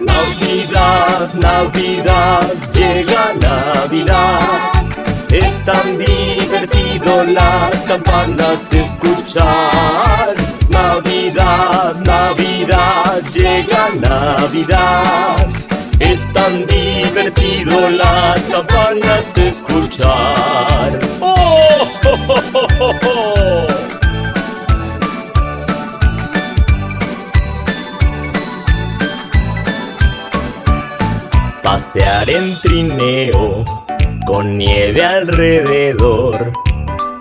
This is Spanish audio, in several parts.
Navidad, Navidad, llega Navidad. Es tan divertido las campanas escuchar. Navidad, Navidad, llega Navidad. Es tan divertido las campanas escuchar. ¡Oh! Pasear en trineo con nieve alrededor.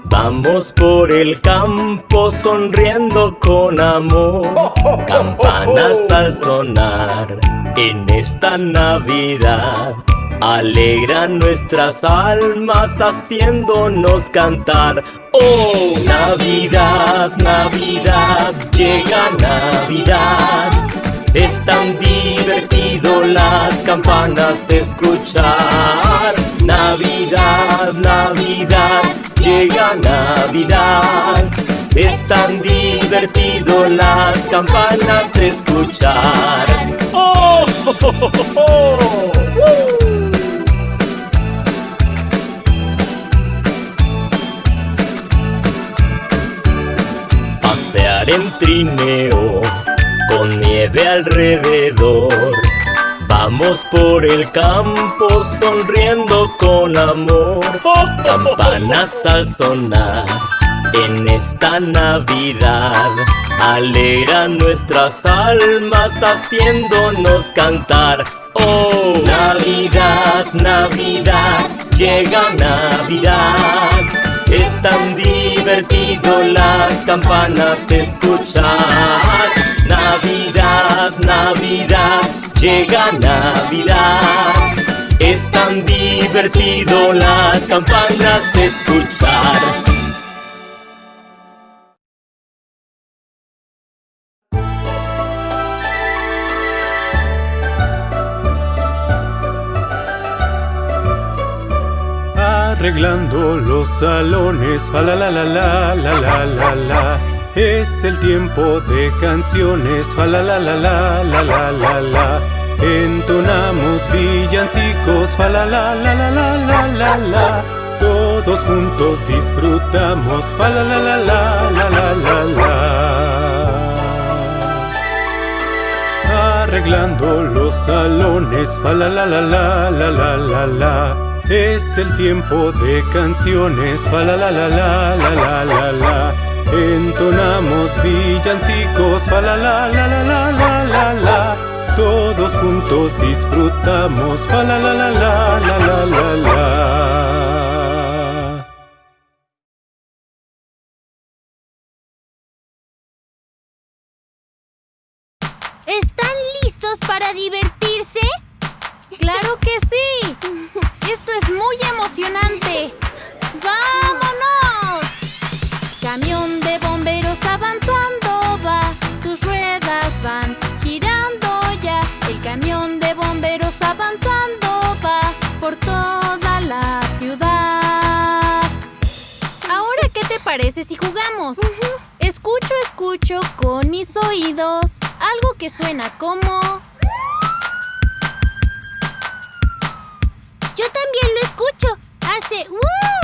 Vamos por el campo sonriendo con amor. Campanas al sonar en esta Navidad. Alegran nuestras almas haciéndonos cantar. Oh, Navidad, Navidad, llega Navidad. Es tan divertido las campanas escuchar. Navidad, Navidad, llega Navidad. Es tan divertido las campanas escuchar. ¡Oh! Pasear en trineo con nieve alrededor. Vamos por el campo sonriendo con amor. Campanas al sonar en esta Navidad. Alegran nuestras almas haciéndonos cantar. Oh, Navidad, Navidad, llega Navidad. Es tan divertido las campanas escuchar. Navidad, Navidad, llega Navidad. Es tan divertido las campanas escuchar. Arreglando los salones, fa la la la la la la la la. Es el tiempo de canciones, fa la la la la la la la la. Entonamos villancicos, fa la la la la la la la la. Todos juntos disfrutamos, fa la la la la la la la la. Arreglando los salones, fa la la la la la la la la. Es el tiempo de canciones, fa la la la la la la la. Entonamos villancicos, fa la la la la la la la la. Todos juntos disfrutamos, fa la la la la la la la la. ¿Están listos para divertirse? ¡Claro que sí! Te parece si jugamos? Escucho, escucho con mis oídos algo que suena como... Yo también lo escucho. Hace ¡uh, uh,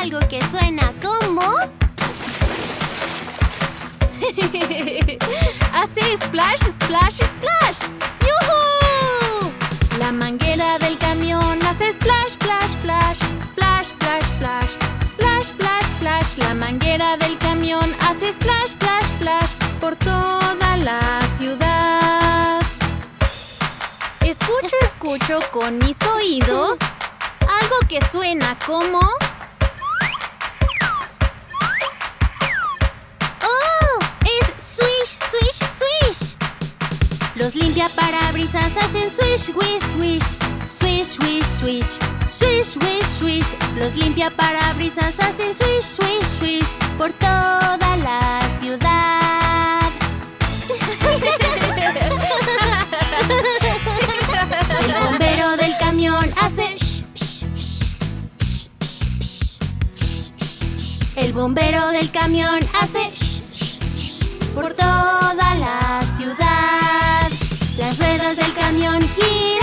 algo que suena como... Hace splash, splash, splash. ¡Yuhu! La manguera del camión hace splash, splash, splash. Splash, splash, splash. Splash, splash, splash. La manguera del camión hace splash, splash, splash. Por toda la ciudad. Escucho, escucho con mis oídos algo que suena como... hacen swish, swish, swish. Swish, swish, swish. Swish, swish, swish. Los limpia parabrisas hacen swish, swish, swish por toda la ciudad. El bombero del camión hace shh, shh, shh. El bombero del camión hace por toda la. Las ruedas del camión girando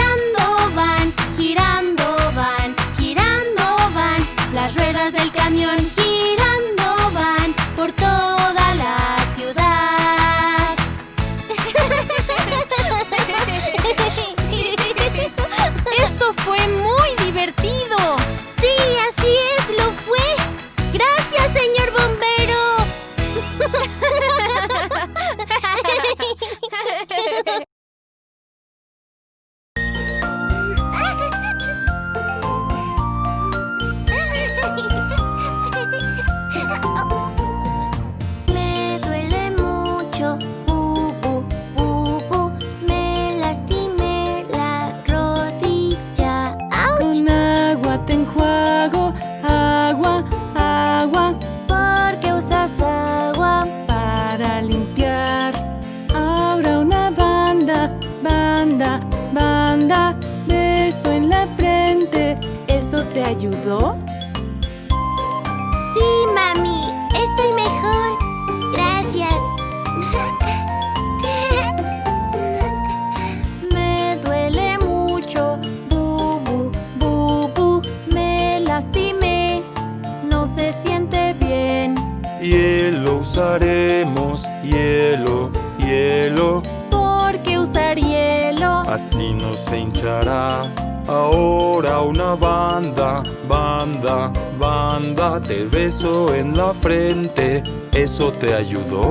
te ayudó?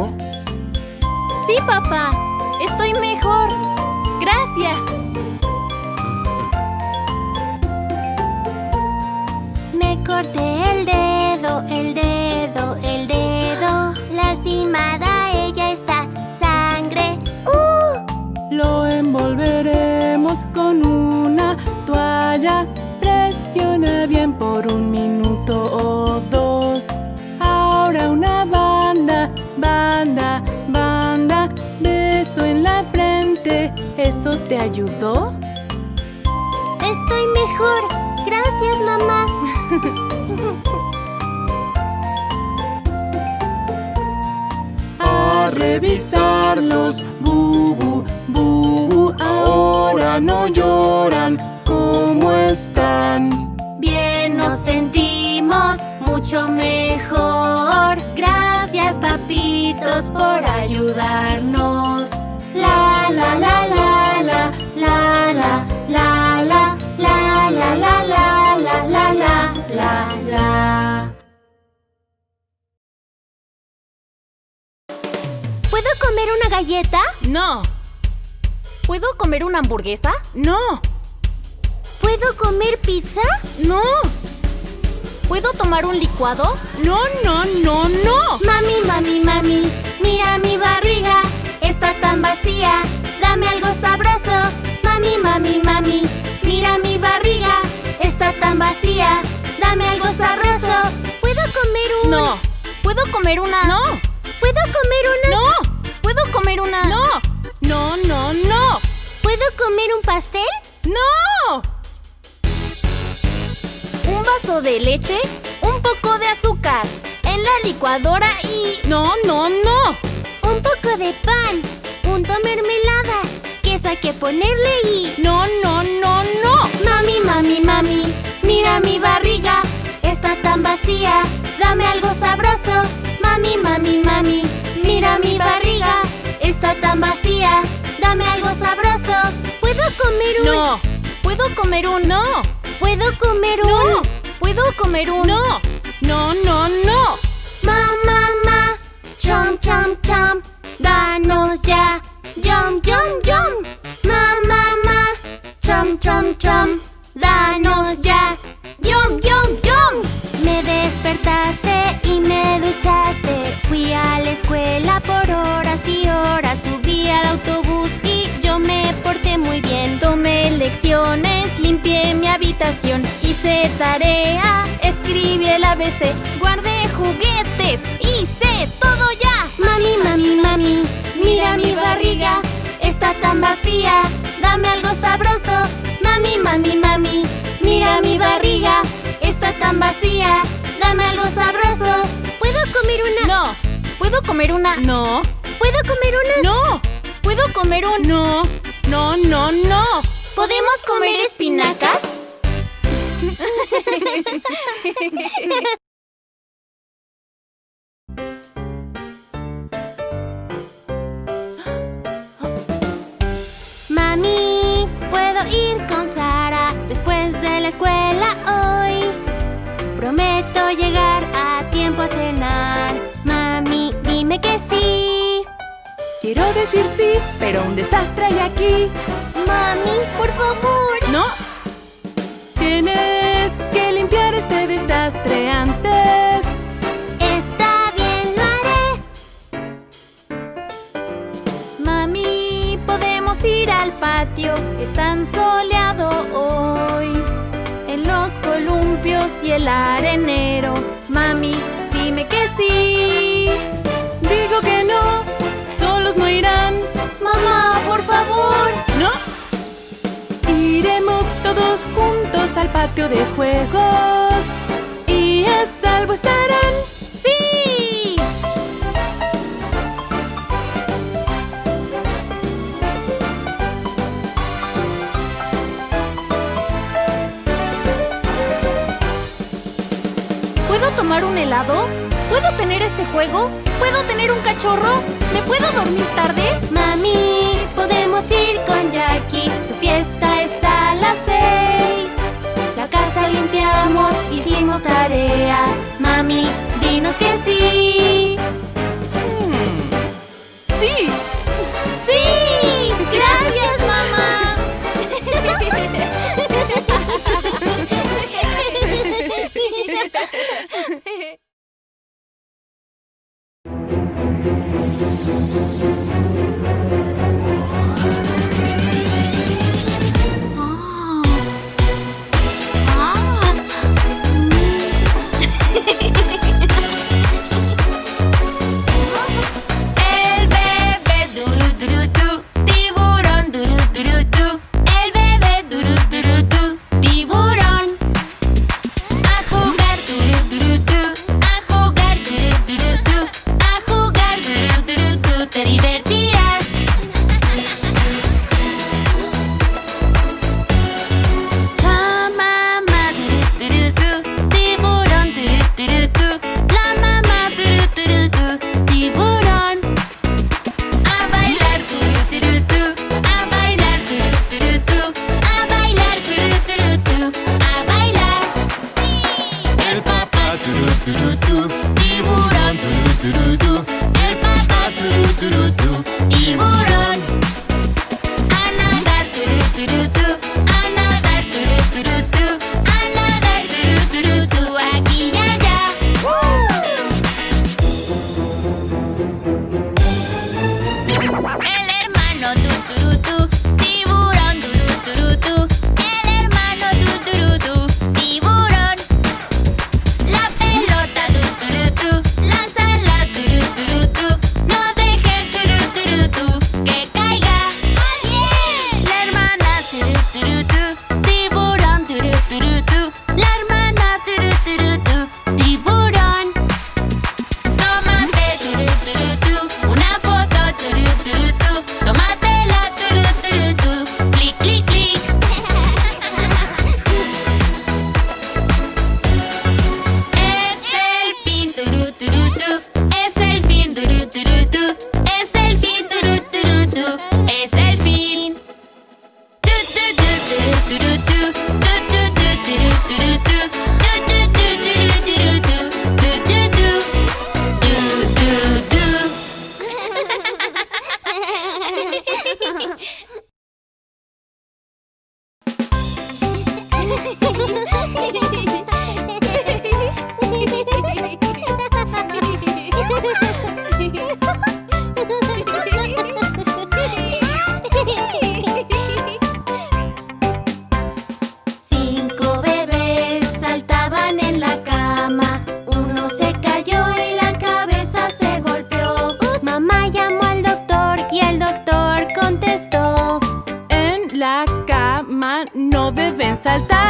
Te ayudó? Estoy mejor. Gracias, mamá. A revisarlos, bubu, bubu. Ahora no lloran. Galleta? No, ¿Puedo comer una hamburguesa? no, ¿Puedo comer pizza? no, ¿Puedo tomar un licuado? no, no, no, no. Mami, mami, mami, mira mi barriga, está tan vacía, dame algo sabroso. Mami, mami, mami, mira mi barriga, está tan vacía, dame algo sabroso. ¿Puedo comer un...? No, ¿Puedo comer una? no, ¿Puedo comer una...? no, ¿Puedo comer una? no, no, no, no, ¿Puedo comer un pastel? no. Un vaso de leche, un poco de azúcar, en la licuadora y... No, no, no. Un poco de pan, punto mermelada, queso hay que ponerle y... No, no, no, no. Mami, mami, mami, mira mi barriga, está tan vacía, dame algo sabroso. Mami, mami, mami, mira mi barriga, está tan vacía, dame algo sabroso. ¿Puedo comer un...? No, ¿Puedo comer un... no, ¿Puedo comer un...? no, ¿Puedo comer un... no, no, no, no. Mamá, mamá, chom, chom, chom, danos ya. Yum, yum, yum. Mamá, mamá, chom, chom, chom, danos ya. Yum, yum. Despertaste y me duchaste. Fui a la escuela por horas y horas. Subí al autobús y yo me porté muy bien. Tomé lecciones, limpié mi habitación, hice tarea, ABC, guardé juguetes, hice todo ya. Mami, mami, mami, mira mi barriga. Está tan vacía, dame algo sabroso. Mami, mami, mami, mira mi barriga. Está tan vacía, dame algo sabroso. ¿Puedo comer una? No, ¿Puedo comer una? no, ¿Puedo comer una? no, ¿Puedo comer un... no, no, no, no. ¿Podemos comer espinacas? Mami, ¿puedo ir con Sara después de la escuela hoy? Prometo llegar a tiempo a cenar. Mami, dime que sí. Quiero decir sí, pero un desastre hay aquí. Mami, por favor. No. Tienes que limpiar este desastre antes. Está bien, lo haré. Mami, podemos ir al patio, es tan soleado hoy. En los columpios y el arenero. Mami, dime que sí. Digo que no, solos no irán. Mamá, por favor. ¿No? Iremos todos juntos al patio de juegos y a salvo estarán. Tomar un helado? ¿Puedo tener este juego? ¿Puedo tener un cachorro? ¿Me puedo dormir tarde? Mami, podemos ir con Jackie. Su fiesta es a las seis. La casa limpiamos, hicimos tarea. Mami, dinos que. Sí, saltar.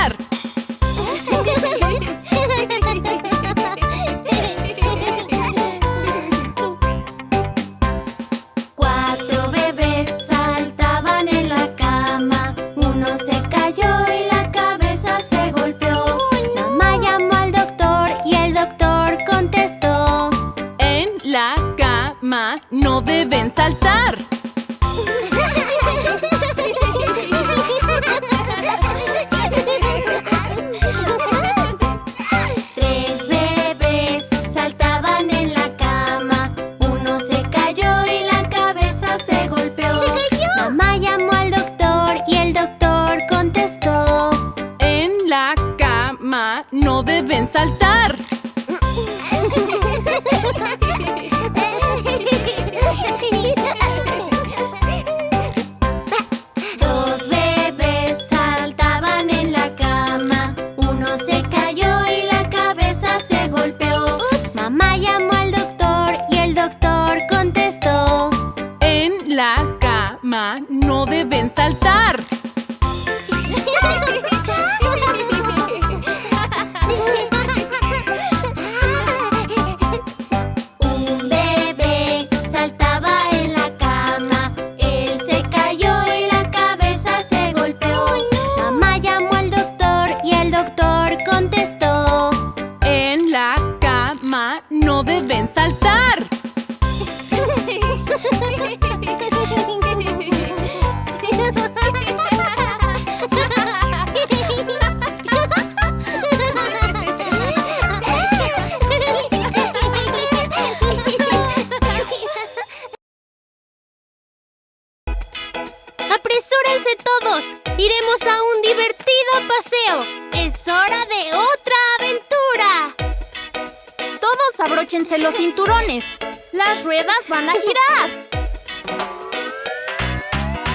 los cinturones. Las ruedas van a girar.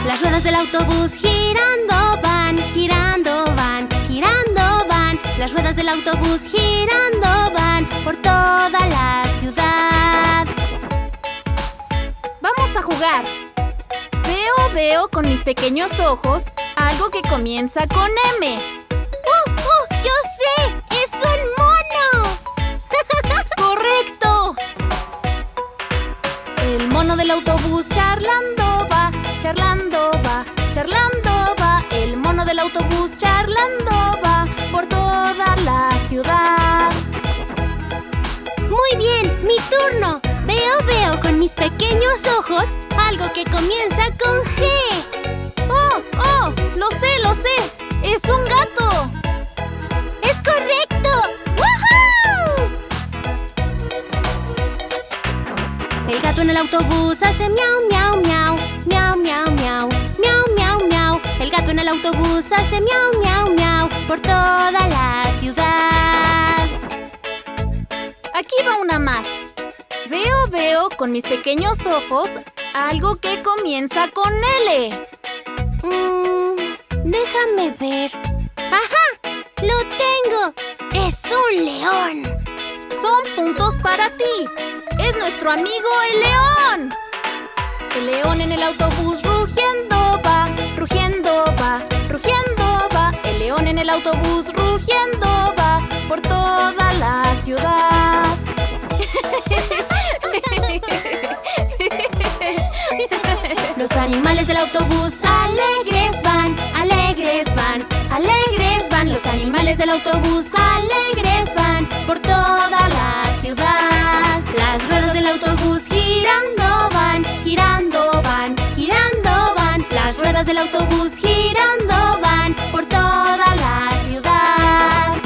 Las ruedas del autobús girando van, girando van, girando van. Las ruedas del autobús girando van por toda la ciudad. Vamos a jugar. Veo, veo con mis pequeños ojos algo que comienza con M. mono del autobús charlando va, charlando va, charlando va. El mono del autobús charlando va por toda la ciudad. Muy bien, mi turno. Veo, veo con mis pequeños ojos algo que comienza con G. ¡Oh, oh! Lo sé, lo sé. Es un gato. ¡Es correcto! El gato en el autobús hace miau, miau, miau, miau, miau, miau, miau, miau, miau. El gato en el autobús hace miau, miau, miau por toda la ciudad. Aquí va una más. Veo, veo con mis pequeños ojos algo que comienza con L. Mm, déjame ver. ¡Ajá! ¡Lo tengo! ¡Es un león! son puntos para ti. Es nuestro amigo el león. El león en el autobús rugiendo va, rugiendo va, rugiendo va. El león en el autobús rugiendo va por toda la ciudad. Los animales del autobús alegres van, alegres van, alegres van. Los animales del autobús alegres van, autobús girando van por toda la ciudad.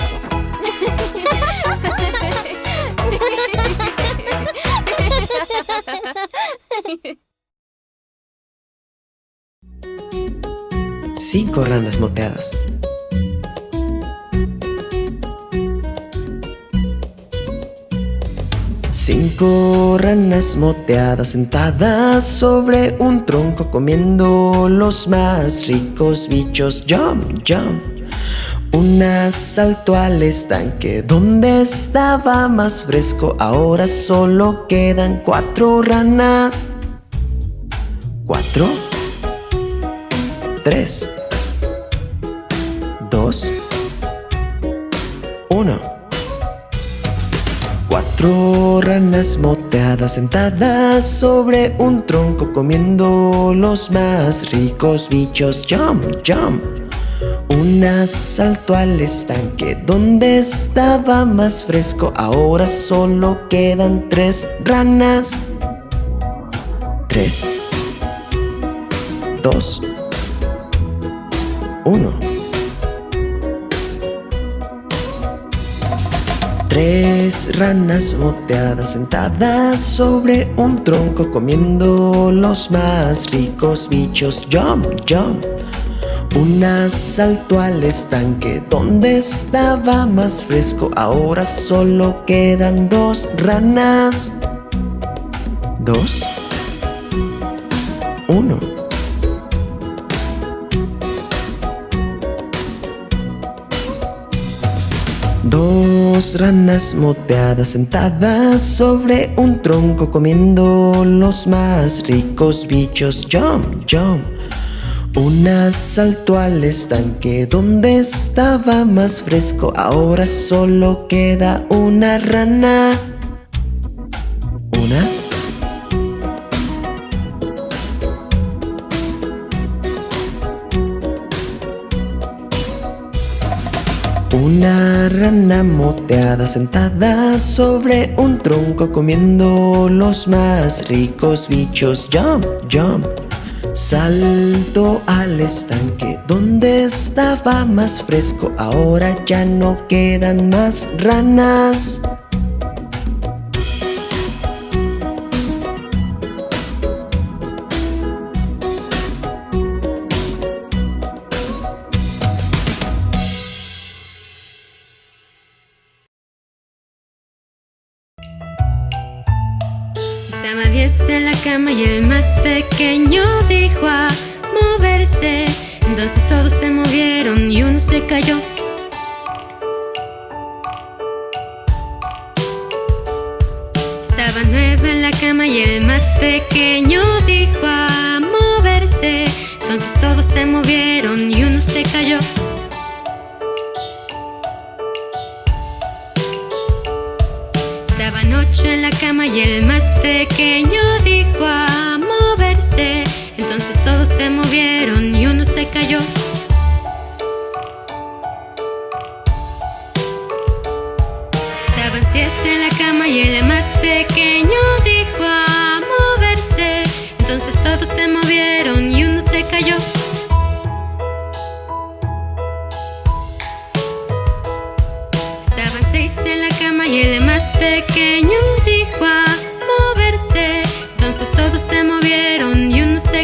Cinco ranas moteadas. Cinco Ranas moteadas sentadas sobre un tronco comiendo los más ricos bichos. Jump, jump. Un asalto al estanque donde estaba más fresco. Ahora solo quedan cuatro ranas. Cuatro. Tres. Dos. Uno. Cuatro ranas moteadas sentadas sobre un tronco comiendo los más ricos bichos. Jump, jump. Una saltó al estanque donde estaba más fresco. Ahora solo quedan tres ranas. Tres, dos, uno. Tres ranas moteadas sentadas sobre un tronco comiendo los más ricos bichos. Jump, jump. Una saltó al estanque donde estaba más fresco. Ahora solo quedan dos ranas. Dos. Uno. Dos ranas moteadas sentadas sobre un tronco comiendo los más ricos bichos. Jump, jump. Una saltó al estanque donde estaba más fresco. Ahora solo queda una rana. Una rana moteada sentada sobre un tronco comiendo los más ricos bichos. Jump, jump. Saltó al estanque donde estaba más fresco. Ahora ya no quedan más ranas. Pequeño dijo a moverse. Entonces todos se movieron y uno se cayó. Estaba nueve en la cama y el más pequeño dijo a moverse. Entonces todos se movieron y uno se cayó. Estaban ocho en la cama y el más pequeño dijo a. Entonces todos se movieron y uno se cayó.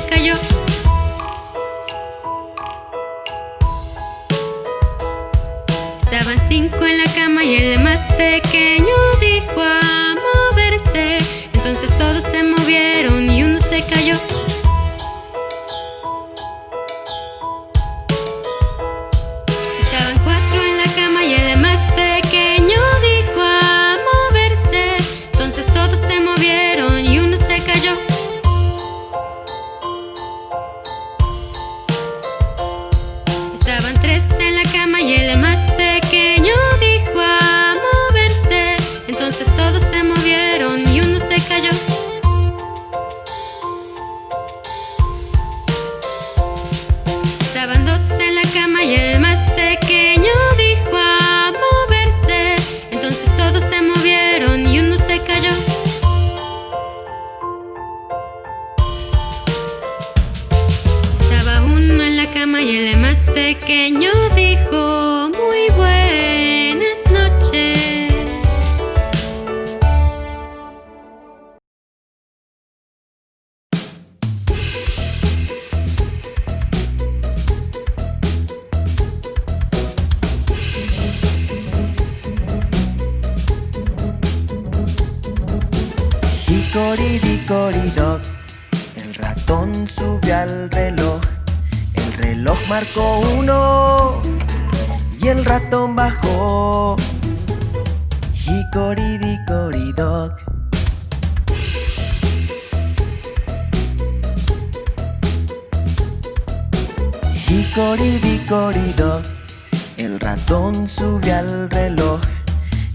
Cayó. Hickory-dickory-dock El ratón subió al reloj. El reloj marcó uno. Y el ratón bajó. Hickory-dickory-dock Hickory-dickory-dock El ratón sube al reloj.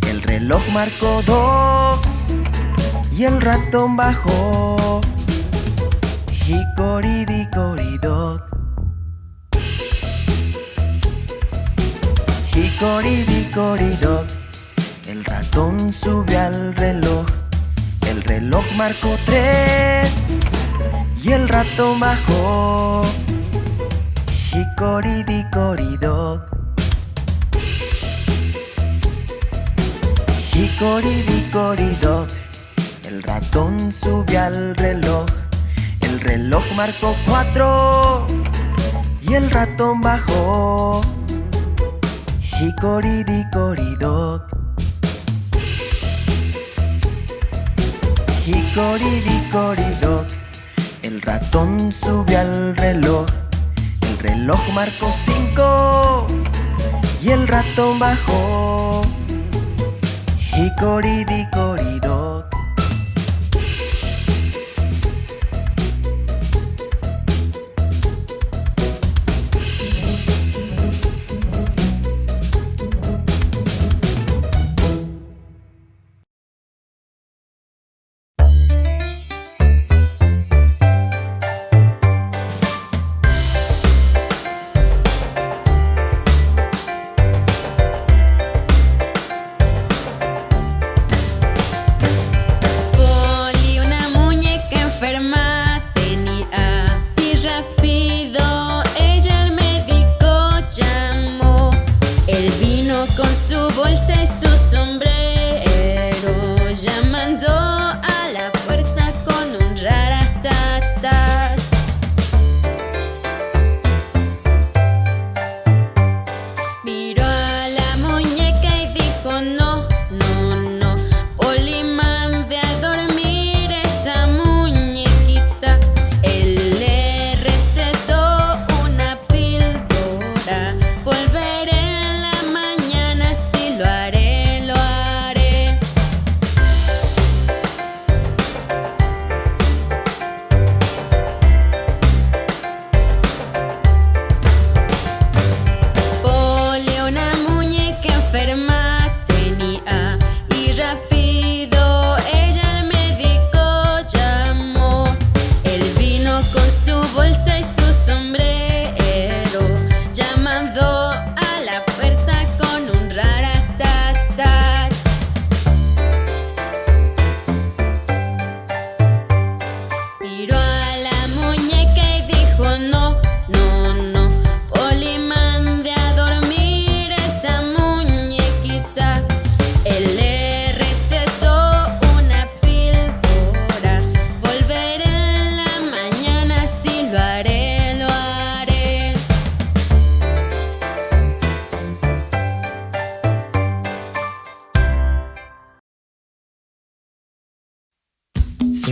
El reloj marcó dos. Y el ratón bajó. Hickory-dickory-dock. Hickory-dickory-dock. El ratón sube al reloj. El reloj marcó tres. Y el ratón bajó. Hickory-dickory-dock. Hickory-dickory-dock. El ratón sube al reloj. El reloj marcó cuatro. Y el ratón bajó. Hickory-dickory-dock. Hickory-dickory-dock. El ratón sube al reloj. El reloj marcó cinco. Y el ratón bajó. Hickory-dickory-dock.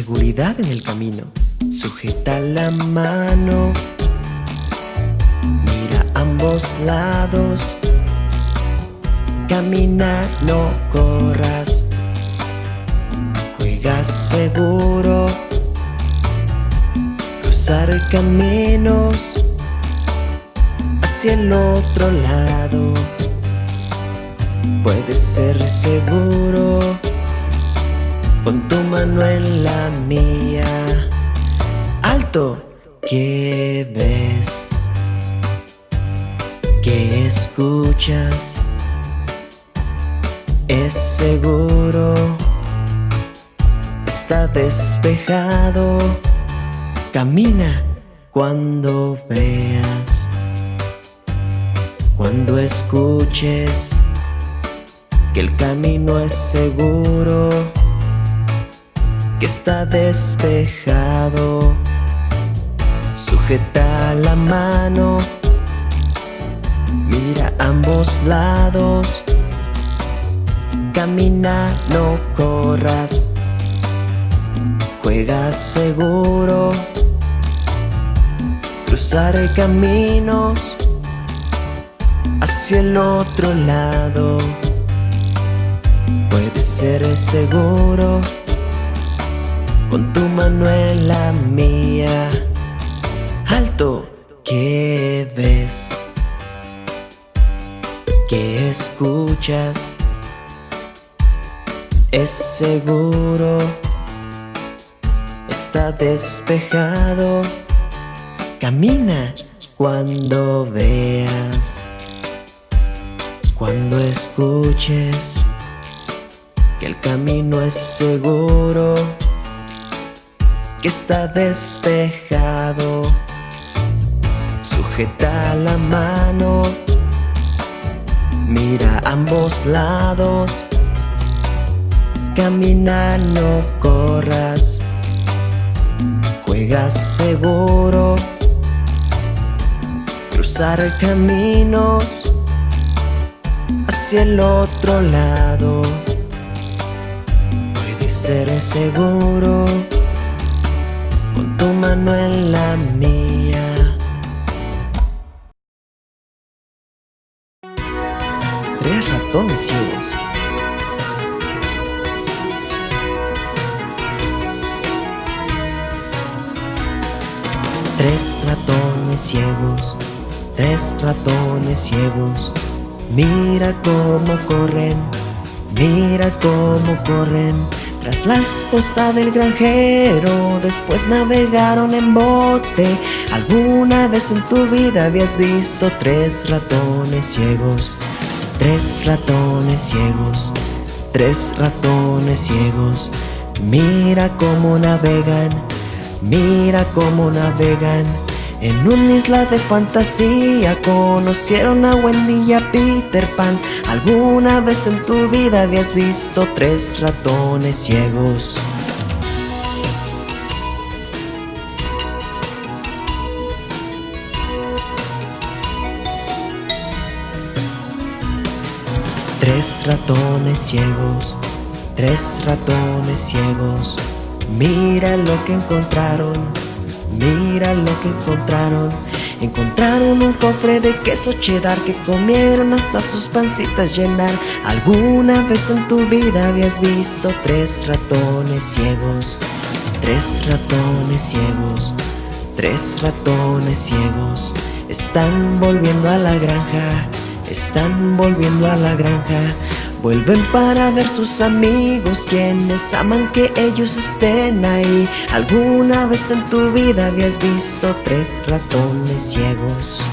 Seguridad en el camino. Sujeta la mano. Mira ambos lados. Camina, no corras. Juega seguro. Cruzar caminos hacia el otro lado. Puede ser seguro con tu mano en la mía. Alto, ¿qué ves? ¿Qué escuchas? Es seguro, está despejado. Camina cuando veas, cuando escuches que el camino es seguro que está despejado. Sujeta la mano, mira ambos lados. Camina, no corras. Juega seguro. Cruzar caminos hacia el otro lado. Puede ser seguro con tu mano en la mía. Alto, ¿qué ves? que escuchas es seguro, está despejado. Camina cuando veas, cuando escuches que el camino es seguro, que está despejado. Sujeta la mano, mira ambos lados. Camina, no corras Juega seguro. Cruzar caminos Hacia el otro lado. Puede ser seguro tu mano en la mía. Tres ratones ciegos. Tres ratones ciegos, tres ratones ciegos. Mira cómo corren, mira cómo corren Tras la esposa del granjero, después navegaron en bote ¿Alguna vez en tu vida habías visto tres ratones ciegos? Tres ratones ciegos, tres ratones ciegos Mira cómo navegan Mira cómo navegan en una isla de fantasía Conocieron a Wendy y a Peter Pan. ¿Alguna vez en tu vida habías visto tres ratones ciegos? Tres ratones ciegos, tres ratones ciegos. Mira lo que encontraron, mira lo que encontraron. Encontraron un cofre de queso cheddar que comieron hasta sus pancitas llenar. ¿Alguna vez en tu vida habías visto tres ratones ciegos? Tres ratones ciegos, tres ratones ciegos. Están volviendo a la granja, están volviendo a la granja Vuelven para ver sus amigos quienes aman que ellos estén ahí ¿Alguna vez en tu vida habías visto tres ratones ciegos?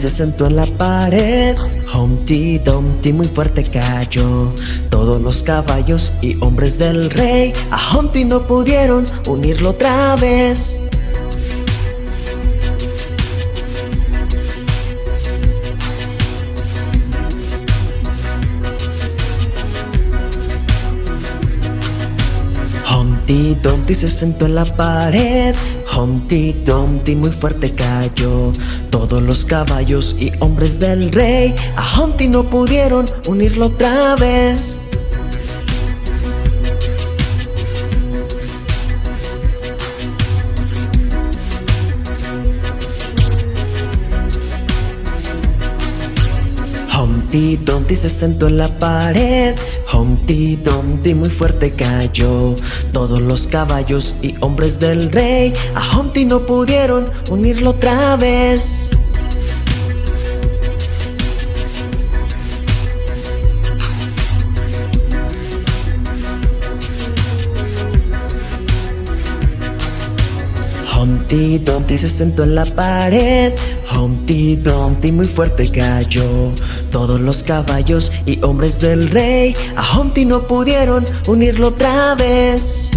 Se sentó en la pared. Humpty Dumpty muy fuerte cayó. Todos los caballos y hombres del rey a Humpty no pudieron unirlo otra vez. Humpty Dumpty se sentó en la pared. Humpty Dumpty muy fuerte cayó. Todos los caballos y hombres del rey a Humpty no pudieron unirlo otra vez. Humpty Dumpty se sentó en la pared. Humpty Dumpty muy fuerte cayó. Todos los caballos y hombres del rey a Humpty no pudieron unirlo otra vez. Humpty Dumpty se sentó en la pared. Humpty Dumpty muy fuerte cayó. Todos los caballos y hombres del rey a Humpty no pudieron unirlo otra vez.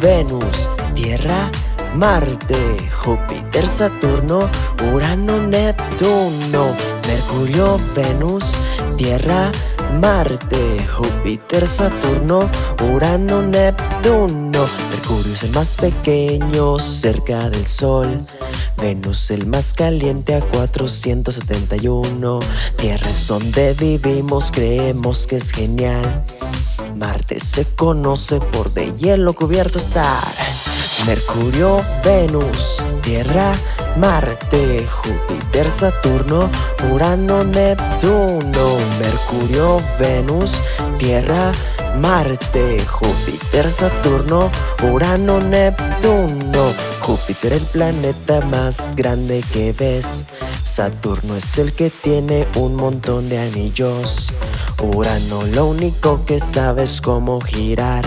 Venus, Tierra, Marte, Júpiter, Saturno, Urano, Neptuno. Mercurio, Venus, Tierra, Marte, Júpiter, Saturno, Urano, Neptuno. Mercurio es el más pequeño cerca del Sol. Venus el más caliente a 471. Tierra es donde vivimos, creemos que es genial. Marte se conoce por de hielo cubierto estar. Mercurio, Venus, Tierra, Marte, Júpiter, Saturno, Urano, Neptuno. Mercurio, Venus, Tierra, Marte, Júpiter, Saturno, Urano, Neptuno. Júpiter el planeta más grande que ves. Saturno es el que tiene un montón de anillos. Urano lo único que sabe es cómo girar.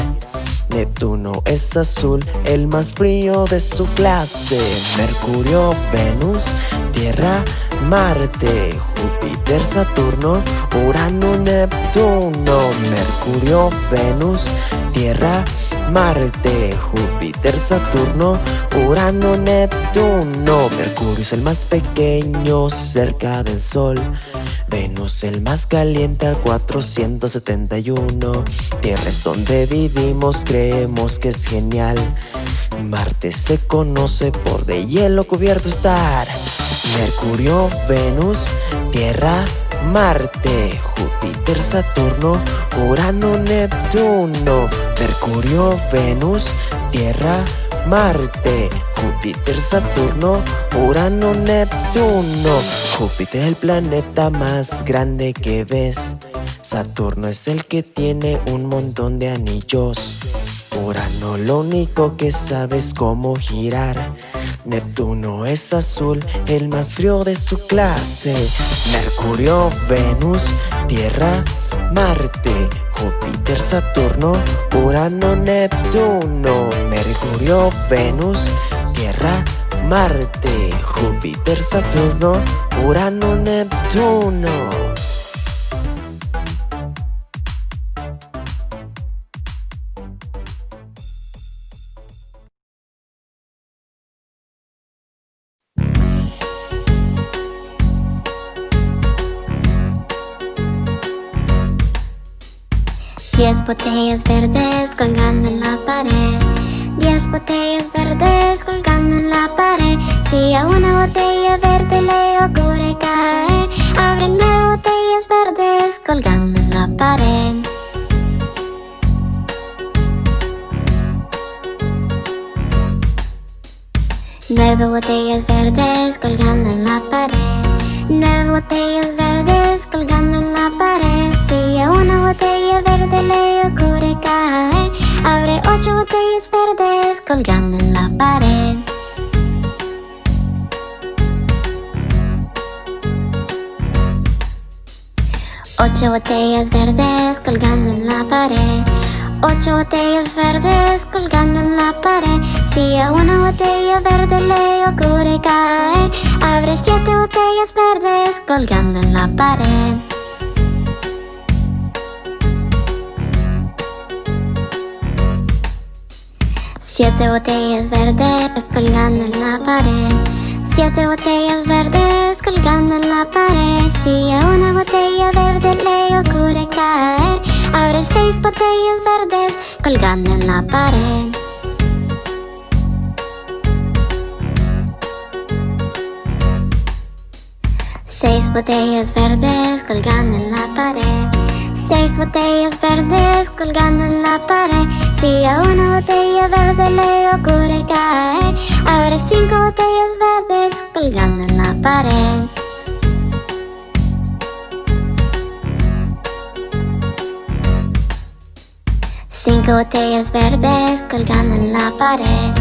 Neptuno es azul, el más frío de su clase. Mercurio, Venus, Tierra, Marte, Júpiter, Saturno, Urano, Neptuno. Mercurio, Venus, Tierra, Marte, Júpiter, Saturno, Urano, Neptuno. Mercurio es el más pequeño cerca del Sol. Venus el más caliente a 471. Tierra es donde vivimos, creemos que es genial. Marte se conoce por de hielo cubierto estar. Mercurio, Venus, Tierra, Marte, Júpiter, Saturno, Urano, Neptuno. Mercurio, Venus, Tierra, Marte, Júpiter, Saturno, Urano, Neptuno. Júpiter el planeta más grande que ves. Saturno es el que tiene un montón de anillos. Urano lo único que sabe es cómo girar. Neptuno es azul, el más frío de su clase. Mercurio, Venus, Tierra, Marte, Júpiter, Saturno, Urano, Neptuno. Mercurio, Venus, Tierra, Marte, Júpiter, Saturno, Urano, Neptuno. Diez botellas verdes colgando en la pared. Diez botellas verdes colgando en la pared. Si a una botella verde le ocurre caer, abre nueve botellas verdes colgando en la pared. Nueve botellas verdes colgando en la pared. Nueve botellas verdes colgando en la pared. Si a una botella verde le ocurre caer, abre ocho botellas verdes colgando en la pared. Ocho botellas verdes colgando en la pared. Ocho botellas verdes colgando en la pared. Si a una botella verde le ocurre caer, abre siete botellas verdes colgando en la pared. Siete botellas verdes colgando en la pared. Siete botellas verdes colgando en la pared. Si a una botella verde le ocurre caer, abre seis botellas verdes colgando en la pared. Seis botellas verdes colgando en la pared. Seis botellas verdes colgando en la pared. Si a una botella verde le ocurre caer, abre cinco botellas verdes colgando en la pared. Cinco botellas verdes colgando en la pared.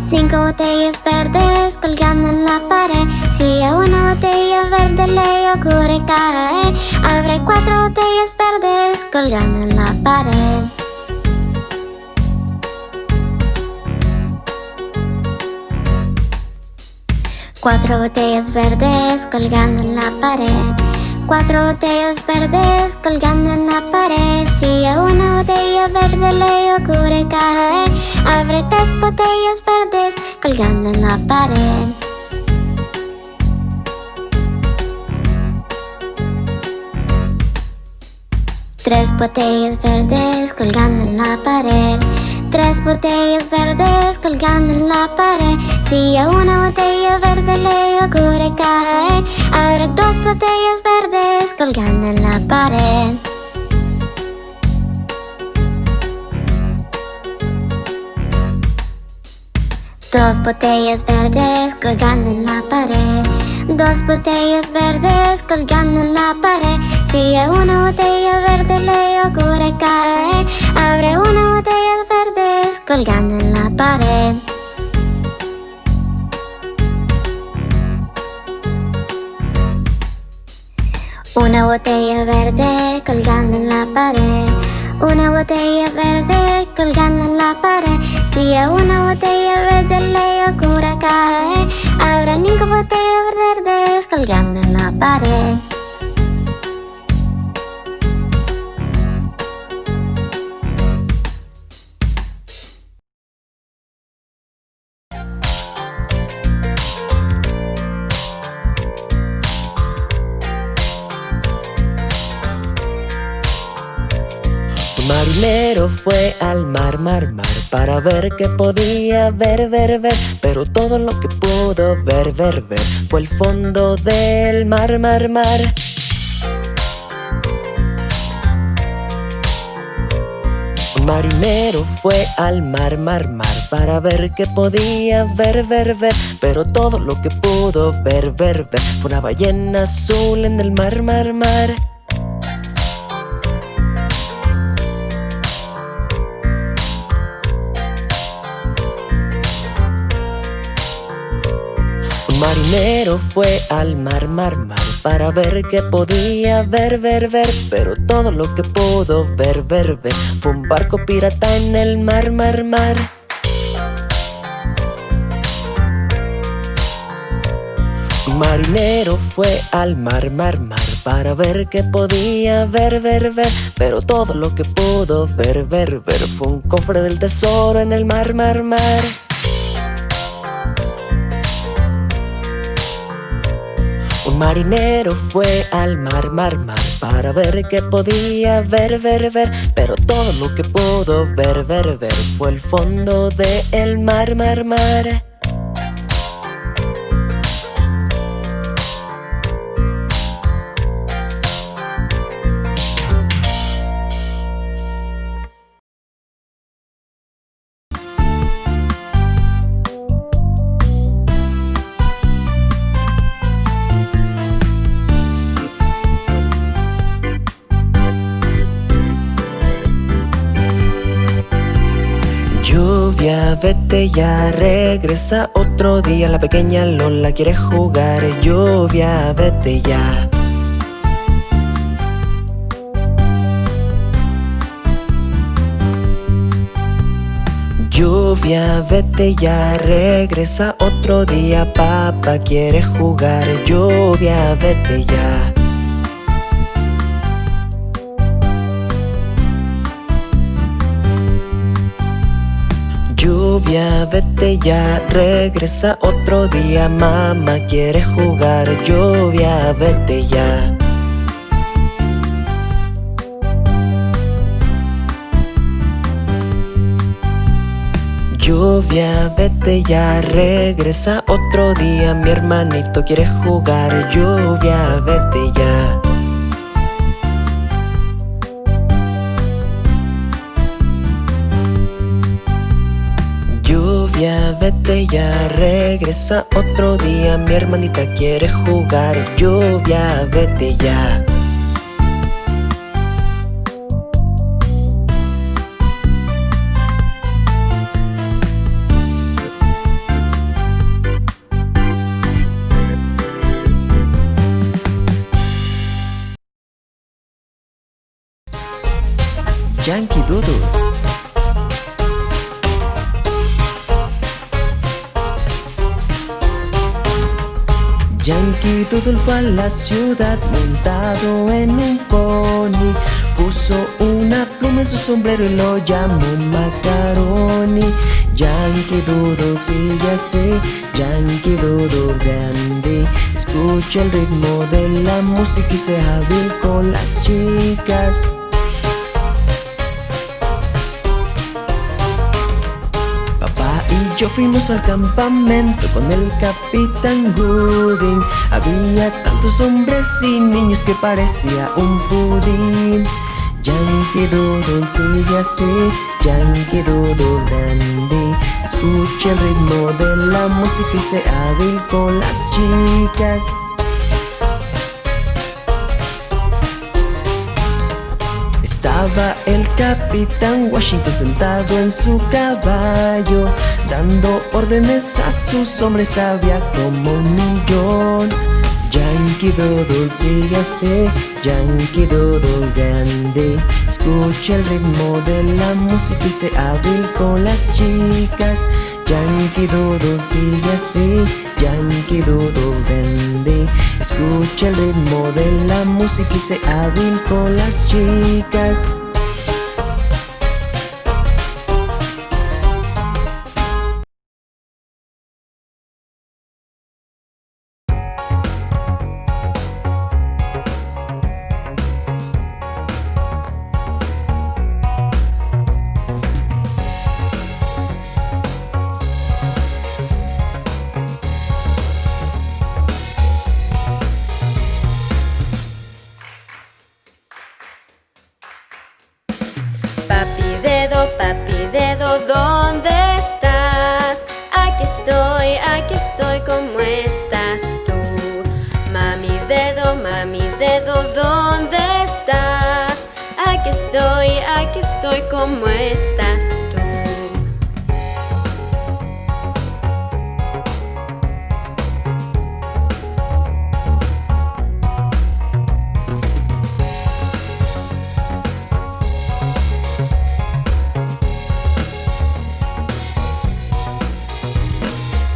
Cinco botellas verdes colgando en la pared. Si a una botella verde le ocurre caer, abre cuatro botellas verdes colgando en la pared. Cuatro botellas verdes colgando en la pared. Cuatro botellas verdes colgando en la pared. Si a una botella verde le ocurre caer, abre tres botellas verdes colgando en la pared. Tres botellas verdes colgando en la pared. Tres botellas verdes colgando en la pared. Si a una botella verde le ocurre caer, abre dos botellas verdes colgando en la pared. Dos botellas verdes colgando en la pared. Dos botellas verdes colgando en la pared. Si a una botella verde le ocurre caer, abre una botella verdes colgando en la pared. Una botella verde colgando en la pared. Una botella verde colgando en la pared. Si a una botella verde le ocurre caer, habrá cinco botellas verdes colgando en la pared. Un marinero fue al mar, mar, mar Para ver qué podía ver, ver, ver. Pero todo lo que pudo ver, ver, ver Fue el fondo del mar, mar, mar. Marinero fue al mar, mar, mar Para ver qué podía ver, ver, ver. Pero todo lo que pudo ver, ver, ver Fue una ballena azul en el mar, mar, mar Un marinero fue al mar, mar, mar Para ver qué podía ver, ver, ver. Pero todo lo que pudo ver, ver, ver Fue un barco pirata en el mar, mar, mar. Marinero fue al mar, mar, mar Para ver qué podía ver, ver, ver. Pero todo lo que pudo ver, ver, ver Fue un cofre del tesoro en el mar, mar, mar marinero fue al mar, mar, mar Para ver qué podía ver, ver, ver. Pero todo lo que pudo ver, ver, ver Fue el fondo del mar, mar, mar Lluvia, vete ya, regresa otro día. La pequeña Lola quiere jugar Lluvia, vete ya. Lluvia, vete ya, regresa otro día. Papá quiere jugar Lluvia, vete ya Lluvia, vete ya, regresa otro día Mamá quiere jugar Lluvia, vete ya. Lluvia, vete ya, regresa otro día Mi hermanito quiere jugar Lluvia, vete ya ya, regresa otro día Mi hermanita quiere jugar Lluvia, vete ya. Yankee Doodle Yankee Doodle fue a la ciudad montado en un pony. Puso una pluma en su sombrero y lo llamó Macaroni. Yankee Doodle sigue así, Yankee Doodle grande. Escucha el ritmo de la música y sea hábil con las chicas yo fuimos al campamento con el capitán Gooding. Había tantos hombres y niños que parecía un pudín. Yankee Doodle sigue así, Yankee Doodle grande. Escucha el ritmo de la música y sea hábil con las chicas El capitán Washington sentado en su caballo Dando órdenes a sus hombres había como un millón. Yankee Doodle sigue así, Yankee Doodle grande. Escucha el ritmo de la música y se hábil con las chicas Yankee Doodle sigue así, Yankee Doodle grande Escucha el ritmo de la música y se hábil con las chicas estoy, aquí estoy, ¿cómo estás tú?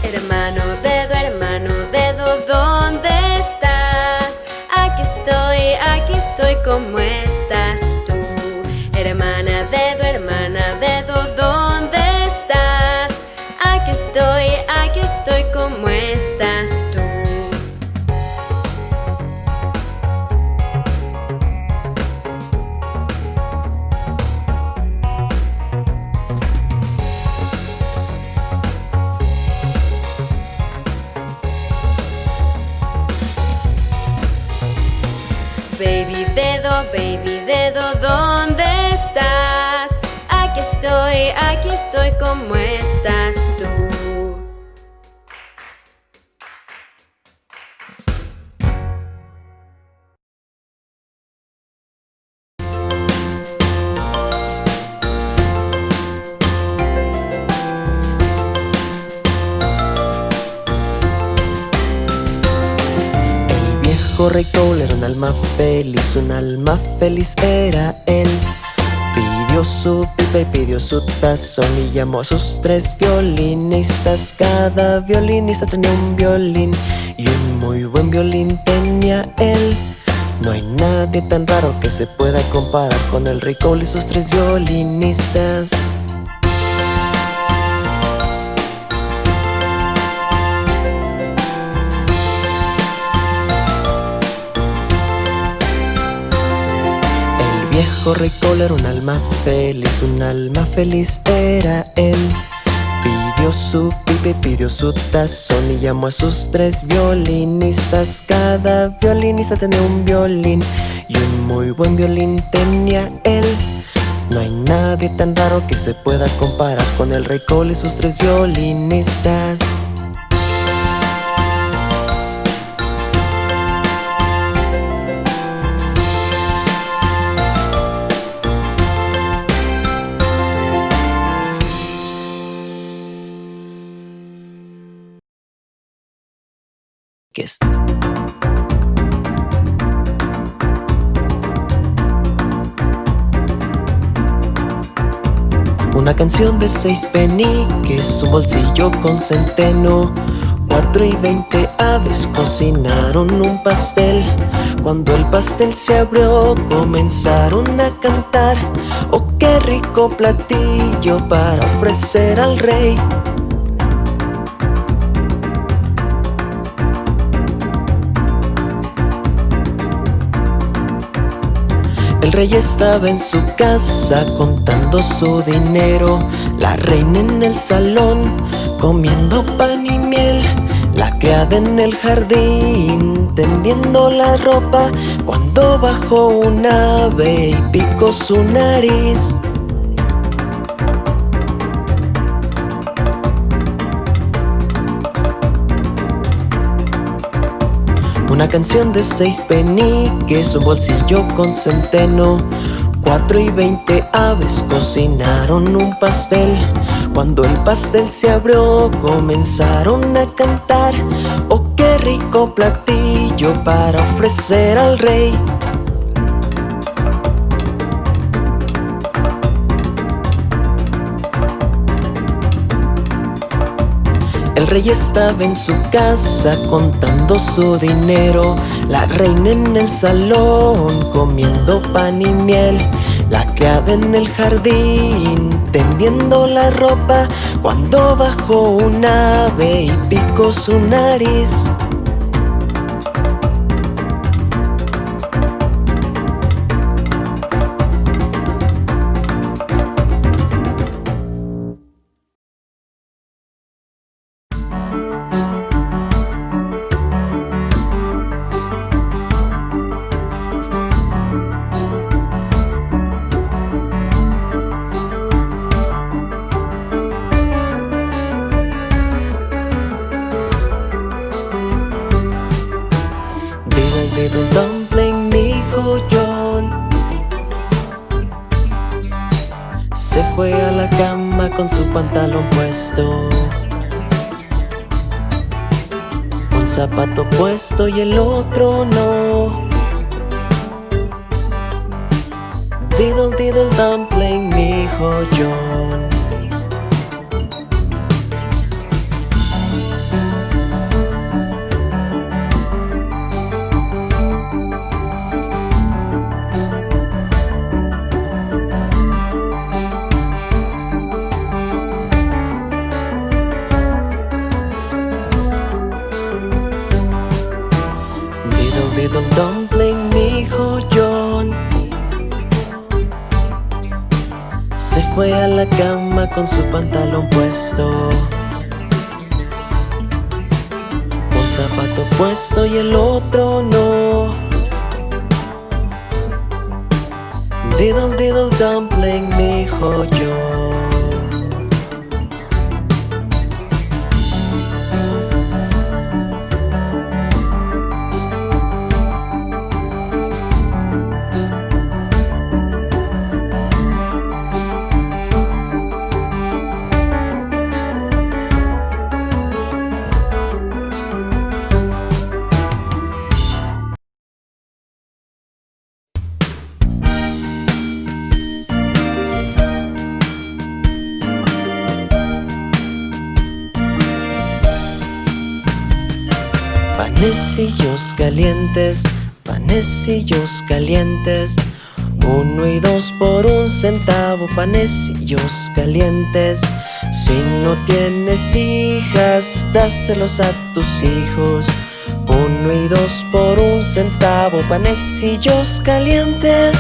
Hermano dedo, hermano dedo, ¿dónde estás? Aquí estoy, aquí estoy, ¿cómo estás estoy, aquí estoy, ¿cómo estás tú? Baby dedo, baby dedo, estoy, aquí estoy, ¿cómo estás tú? El viejo rey Cole era un alma feliz, un alma feliz era él Pidió su pipa y pidió su tazón y llamó a sus tres violinistas. Cada violinista tenía un violín y un muy buen violín tenía él. No hay nadie tan raro que se pueda comparar con el rey Cole y sus tres violinistas. Viejo rey Cole era un alma feliz, un alma feliz era él. Pidió su pipa y pidió su tazón y llamó a sus tres violinistas. Cada violinista tenía un violín y un muy buen violín tenía él. No hay nadie tan raro que se pueda comparar con el rey Cole y sus tres violinistas. Una canción de seis peniques, un bolsillo con centeno. Cuatro y veinte aves cocinaron un pastel. Cuando el pastel se abrió, comenzaron a cantar. Oh, qué rico platillo para ofrecer al rey. El rey estaba en su casa contando su dinero. La reina en el salón comiendo pan y miel. La criada en el jardín tendiendo la ropa. Cuando bajó un ave y picó su nariz Una canción de seis peniques, un bolsillo con centeno. Cuatro y veinte aves cocinaron un pastel. Cuando el pastel se abrió comenzaron a cantar. Oh, qué rico platillo para ofrecer al rey El rey estaba en su casa contando su dinero. La reina en el salón comiendo pan y miel. La criada en el jardín tendiendo la ropa. Cuando bajó un ave y picó su nariz Diddle dumpling, dijo John. Se fue a la cama con su pantalón puesto Un zapato puesto y el otro no. Diddle diddle dumpling, dijo John. panecillos calientes, panecillos calientes. Uno y dos por un centavo, panecillos calientes. Si no tienes hijas, dáselos a tus hijos. Uno y dos por un centavo, panecillos calientes.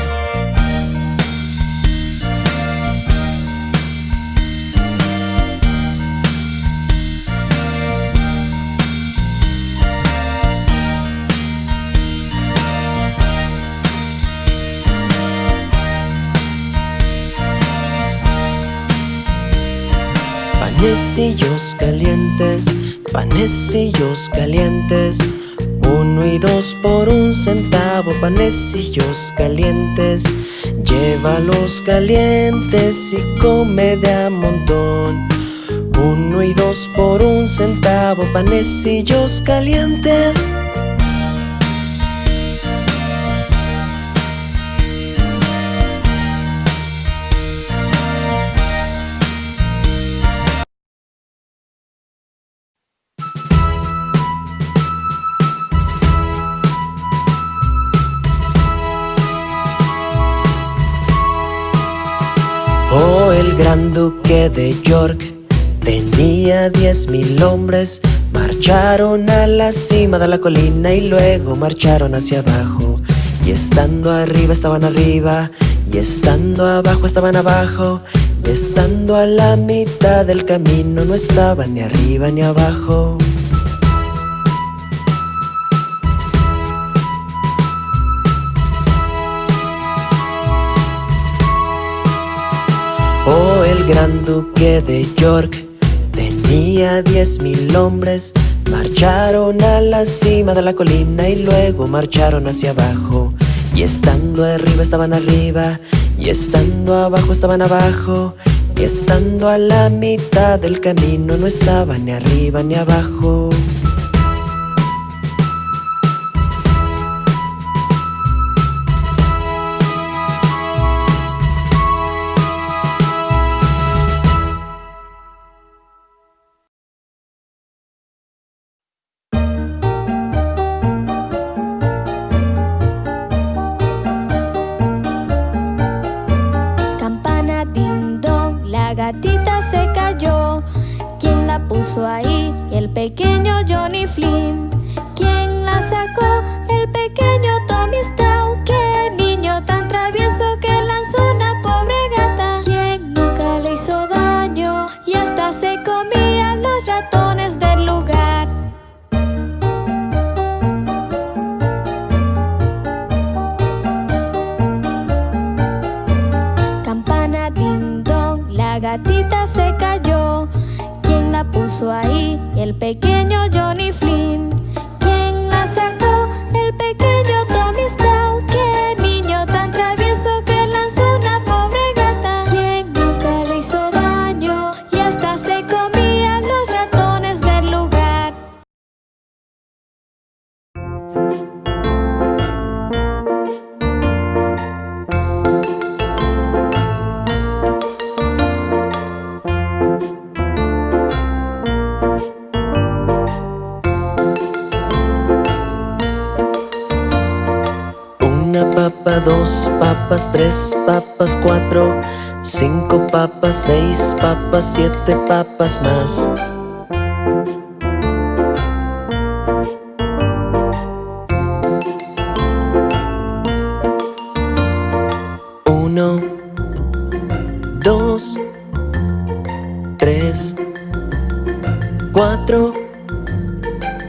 Panecillos calientes, panecillos calientes. Uno y dos por un centavo, panecillos calientes. Llévalos calientes y come de a montón. Uno y dos por un centavo, panecillos calientes. Gran duque de York tenía diez mil hombres. Marcharon a la cima de la colina y luego marcharon hacia abajo. Y estando arriba estaban arriba, y estando abajo estaban abajo, y estando a la mitad del camino no estaban ni arriba ni abajo. Gran duque de York tenía diez mil hombres. Marcharon a la cima de la colina y luego marcharon hacia abajo. Y estando arriba estaban arriba, y estando abajo estaban abajo, y estando a la mitad del camino no estaban ni arriba ni abajo. Pequeño cinco papas, seis papas, siete papas más. Uno, dos, tres, cuatro,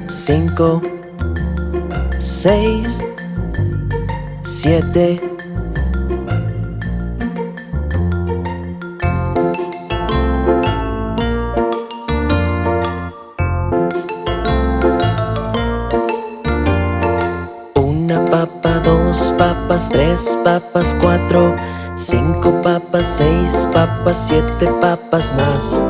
cinco, seis, siete. Papas, cuatro, cinco papas, seis papas, siete papas más.